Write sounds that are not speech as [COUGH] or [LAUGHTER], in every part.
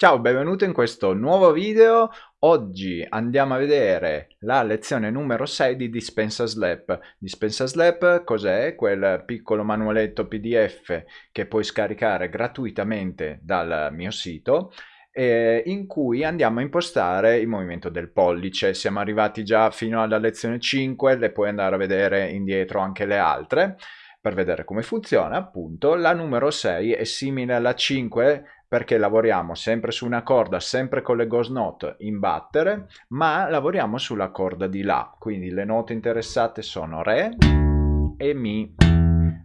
Ciao, benvenuto in questo nuovo video. Oggi andiamo a vedere la lezione numero 6 di Dispensa Slap. Dispensa Slap cos'è? Quel piccolo manualetto PDF che puoi scaricare gratuitamente dal mio sito eh, in cui andiamo a impostare il movimento del pollice. Siamo arrivati già fino alla lezione 5, le puoi andare a vedere indietro anche le altre per vedere come funziona appunto. La numero 6 è simile alla 5 perché lavoriamo sempre su una corda, sempre con le ghost note in battere, ma lavoriamo sulla corda di La. Quindi le note interessate sono Re e Mi,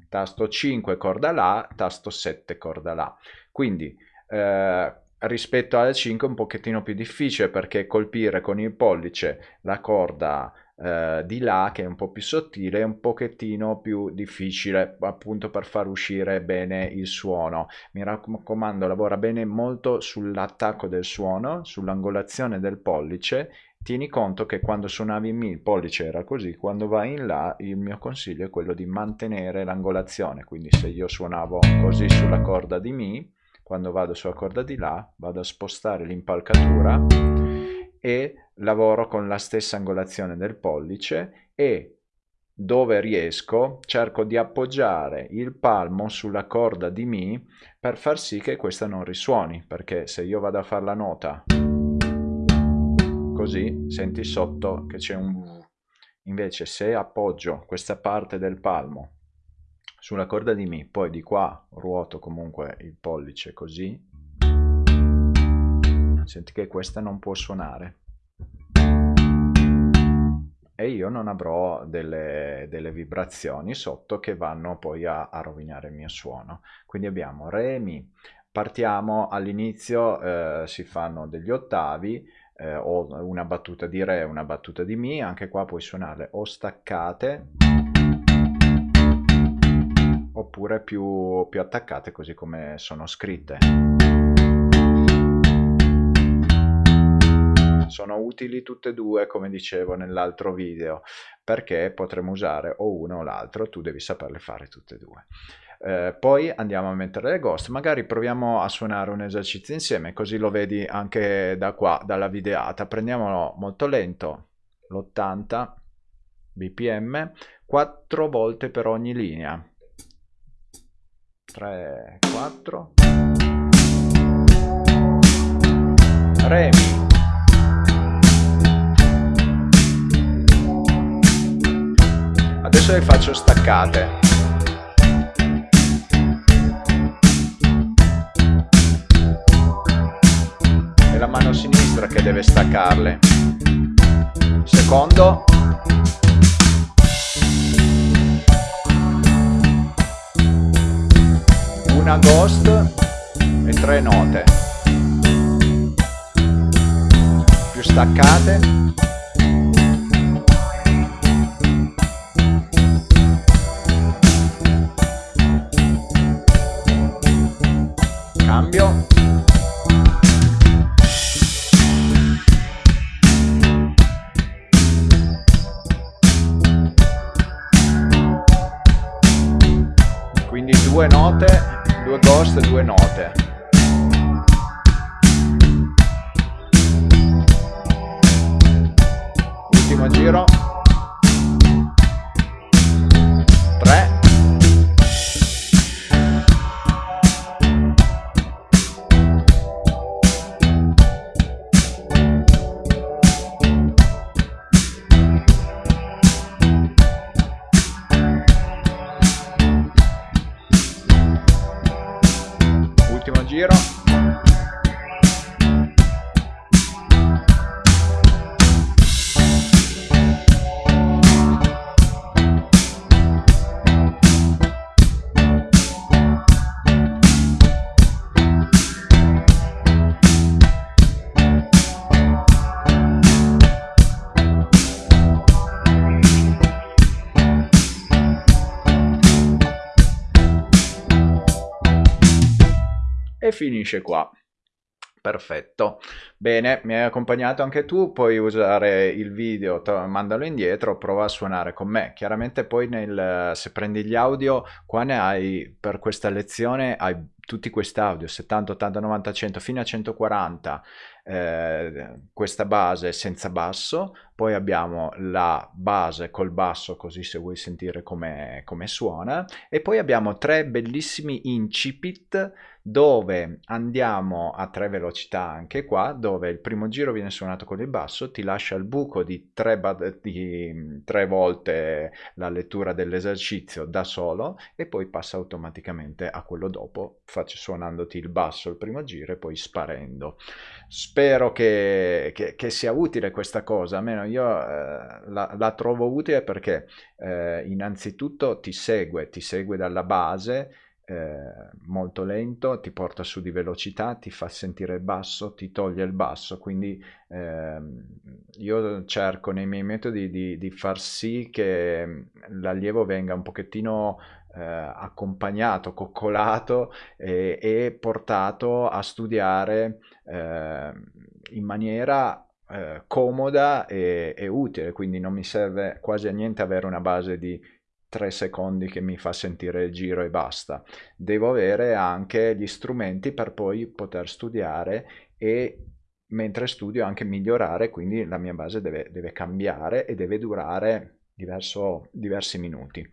tasto 5 corda La, tasto 7 corda La. Quindi eh, rispetto alle 5 è un pochettino più difficile perché colpire con il pollice la corda eh, di là che è un po' più sottile un pochettino più difficile appunto per far uscire bene il suono. Mi raccomando lavora bene molto sull'attacco del suono sull'angolazione del pollice. Tieni conto che quando suonavi in mi il pollice era così quando vai in là il mio consiglio è quello di mantenere l'angolazione. Quindi se io suonavo così sulla corda di mi quando vado sulla corda di là vado a spostare l'impalcatura e lavoro con la stessa angolazione del pollice e dove riesco cerco di appoggiare il palmo sulla corda di Mi per far sì che questa non risuoni perché se io vado a fare la nota così senti sotto che c'è un invece se appoggio questa parte del palmo sulla corda di Mi poi di qua ruoto comunque il pollice così senti che questa non può suonare. E io non avrò delle, delle vibrazioni sotto che vanno poi a, a, rovinare il mio suono. Quindi abbiamo re mi. Partiamo. All'inizio eh, si fanno degli ottavi eh, o una battuta di re una battuta di mi. Anche qua puoi suonarle o staccate oppure più, più attaccate così come sono scritte sono utili tutte e due come dicevo nell'altro video. Perché potremo usare o uno o l'altro tu devi saperle fare tutte e due. Eh, poi andiamo a mettere le ghost. Magari proviamo a suonare un esercizio insieme così lo vedi anche da qua dalla videata. Prendiamolo molto lento l'80 bpm 4 volte per ogni linea. 3 4 re le faccio staccate. È la mano sinistra che deve staccarle. Secondo. Una ghost e tre note. Più staccate due note, due ghost, due note. Ultimo giro e finisce qua. Perfetto, bene, mi hai accompagnato anche tu, puoi usare il video, mandalo indietro, prova a suonare con me. Chiaramente poi nel, se prendi gli audio, qua ne hai, per questa lezione, hai tutti questi audio 70, 80, 90, 100 fino a 140 eh, questa base senza basso poi abbiamo la base col basso così se vuoi sentire come, come suona e poi abbiamo tre bellissimi incipit dove andiamo a tre velocità anche qua dove il primo giro viene suonato con il basso ti lascia il buco di tre, di tre volte la lettura dell'esercizio da solo e poi passa automaticamente a quello dopo faccio suonandoti il basso il primo giro e poi sparendo. Spero che, che, che sia utile questa cosa almeno io eh, la, la, trovo utile perché eh, innanzitutto ti segue ti segue dalla base eh, molto lento, ti porta su di velocità, ti fa sentire il basso, ti toglie il basso, quindi eh, io cerco nei miei metodi di, di far sì che l'allievo venga un pochettino eh, accompagnato, coccolato e, e, portato a studiare eh, in maniera eh, comoda e, e, utile, quindi non mi serve quasi a niente avere una base di 3 secondi che mi fa sentire il giro e basta. Devo avere anche gli strumenti per poi poter studiare e mentre studio anche migliorare, quindi la mia base deve, deve cambiare e deve durare diverso, diversi minuti.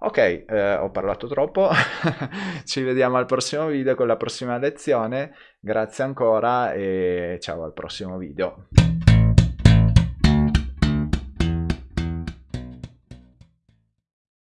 Ok, eh, ho parlato troppo, [LAUGHS] ci vediamo al prossimo video con la prossima lezione, grazie ancora e ciao al prossimo video.